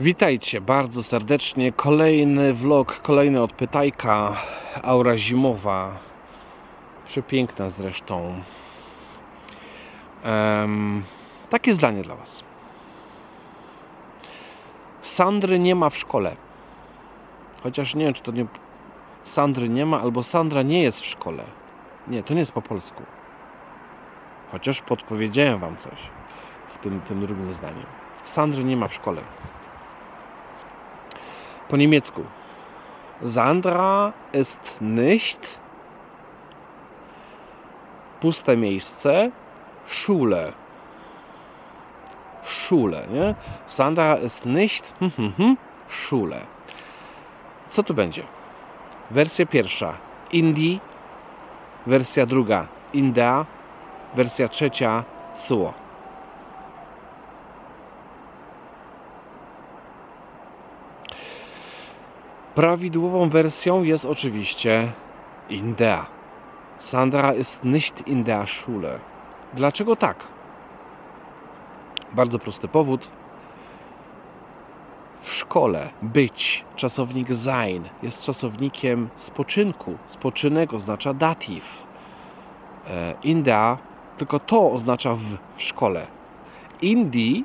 Witajcie bardzo serdecznie. Kolejny vlog, kolejny od Pytajka. Aura zimowa. Przepiękna zresztą. Em, takie zdanie dla Was. Sandry nie ma w szkole. Chociaż nie wiem, czy to nie. Sandry nie ma, albo Sandra nie jest w szkole. Nie, to nie jest po polsku. Chociaż podpowiedziałem Wam coś w tym, tym drugim zdaniem. Sandry nie ma w szkole. Po niemiecku. Sandra ist nicht puste miejsce Schule. Schule, nie? Sandra ist nicht hm, hm, hm, Schule. Co tu będzie? Wersja pierwsza Indie, wersja druga Inda, wersja trzecia Suo. Prawidłową wersją jest oczywiście Indea. Sandra ist nicht in der Schule. Dlaczego tak? Bardzo prosty powód. W szkole być, czasownik sein, jest czasownikiem spoczynku. Spoczynek oznacza dativ. E, Inda, tylko to oznacza w, w szkole. Indi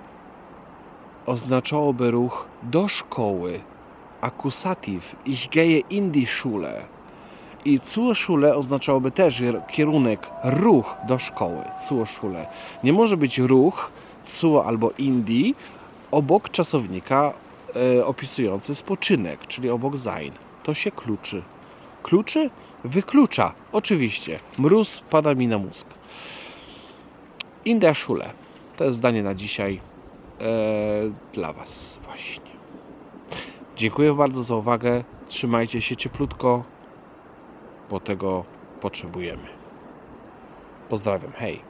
oznaczałoby ruch do szkoły, akusatyw ich gehe in die Schule. I zur Schule oznaczałoby też kierunek, ruch do szkoły, zur Schule. Nie może być ruch, zur albo indi, obok czasownika e, opisujący spoczynek, czyli obok sein. To się kluczy. Kluczy? Wyklucza, oczywiście. Mróz pada mi na mózg. In der Schule. To jest zdanie na dzisiaj e, dla Was właśnie. Dziękuję bardzo za uwagę. Trzymajcie się cieplutko, bo tego potrzebujemy. Pozdrawiam. Hej.